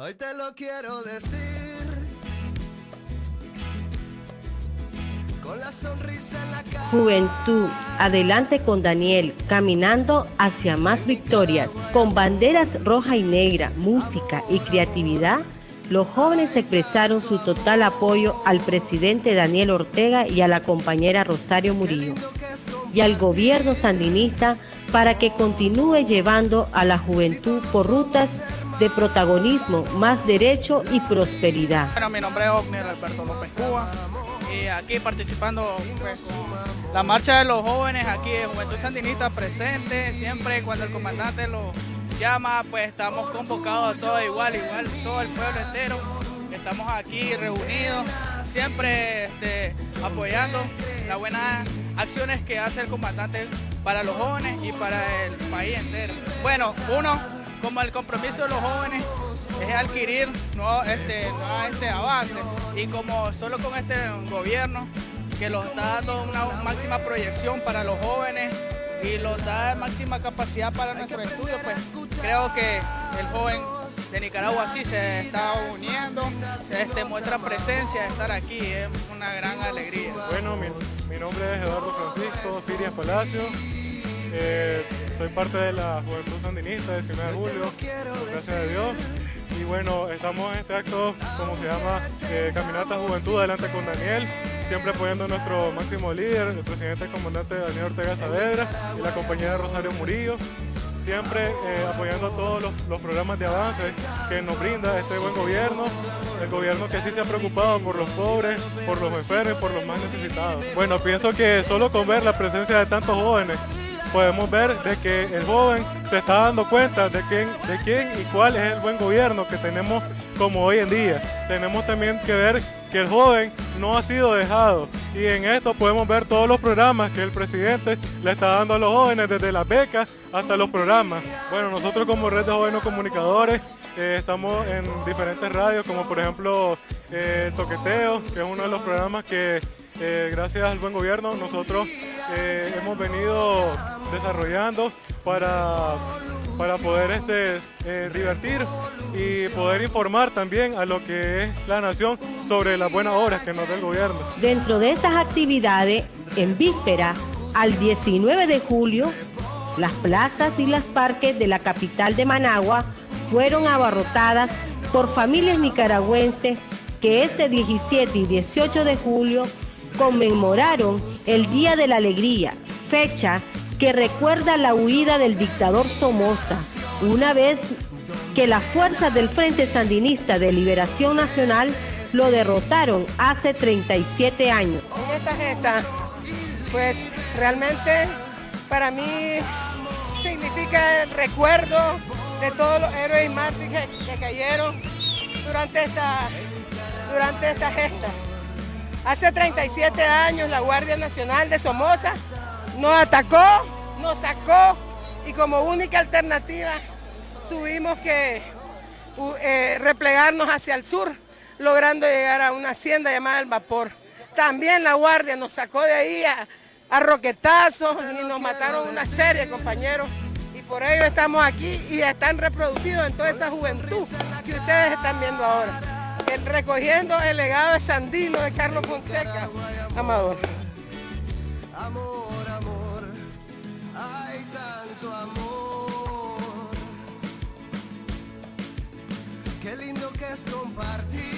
Hoy te lo quiero decir. Con la sonrisa en la cara. Juventud, adelante con Daniel, caminando hacia más victorias. Con banderas roja y negra, música y creatividad, los jóvenes expresaron su total apoyo al presidente Daniel Ortega y a la compañera Rosario Murillo y al gobierno sandinista para que continúe llevando a la juventud por rutas de protagonismo, más derecho y prosperidad. Bueno, mi nombre es Ogner Alberto López Cuba y aquí participando pues, la marcha de los jóvenes aquí de Juventud Sandinista presente, siempre cuando el comandante lo llama, pues estamos convocados a todos igual, igual todo el pueblo entero, estamos aquí reunidos, siempre este, apoyando las buenas acciones que hace el comandante para los jóvenes y para el país entero. Bueno, uno, como el compromiso de los jóvenes es adquirir nuevos este, este avance y como solo con este gobierno que los está dando una máxima proyección para los jóvenes y los da máxima capacidad para nuestro estudio, pues creo que el joven de Nicaragua sí se está uniendo, este, muestra presencia de estar aquí, es una gran alegría. Bueno, mi, mi nombre es Eduardo Francisco Siria Palacio, eh, soy parte de la Juventud Sandinista del 19 de julio, gracias a Dios. Y bueno, estamos en este acto, como se llama, eh, Caminata Juventud Adelante con Daniel, siempre apoyando a nuestro máximo líder, el presidente y comandante Daniel Ortega Saavedra y la compañera Rosario Murillo, siempre eh, apoyando todos los, los, programas de avance que nos brinda este buen gobierno, el gobierno que sí se ha preocupado por los pobres, por los enfermos y por los más necesitados. Bueno, pienso que solo con ver la presencia de tantos jóvenes podemos ver de que el joven se está dando cuenta de quién, de quién y cuál es el buen gobierno que tenemos como hoy en día. Tenemos también que ver que el joven no ha sido dejado y en esto podemos ver todos los programas que el presidente le está dando a los jóvenes, desde las becas hasta los programas. Bueno, nosotros como Red de Jóvenes Comunicadores eh, estamos en diferentes radios, como por ejemplo eh, Toqueteo, que es uno de los programas que eh, gracias al buen gobierno nosotros eh, hemos venido desarrollando para, para poder este, eh, divertir y poder informar también a lo que es la nación sobre las buenas obras que nos da el gobierno. Dentro de estas actividades, en víspera al 19 de julio, las plazas y los parques de la capital de Managua fueron abarrotadas por familias nicaragüenses que este 17 y 18 de julio conmemoraron el Día de la Alegría, fecha que recuerda la huida del dictador Somoza, una vez que las fuerzas del Frente Sandinista de Liberación Nacional lo derrotaron hace 37 años. En esta gesta, pues realmente para mí significa el recuerdo de todos los héroes y mártires que cayeron durante esta, durante esta gesta. Hace 37 años la Guardia Nacional de Somoza nos atacó, nos sacó y como única alternativa tuvimos que eh, replegarnos hacia el sur, logrando llegar a una hacienda llamada El Vapor. También la Guardia nos sacó de ahí a, a roquetazos y nos mataron una serie compañeros y por ello estamos aquí y están reproducidos en toda esa juventud que ustedes están viendo ahora. Recogiendo el legado de Sandino de Carlos Fonseca, Amador. Amor, amor, hay tanto amor. Qué lindo que es compartir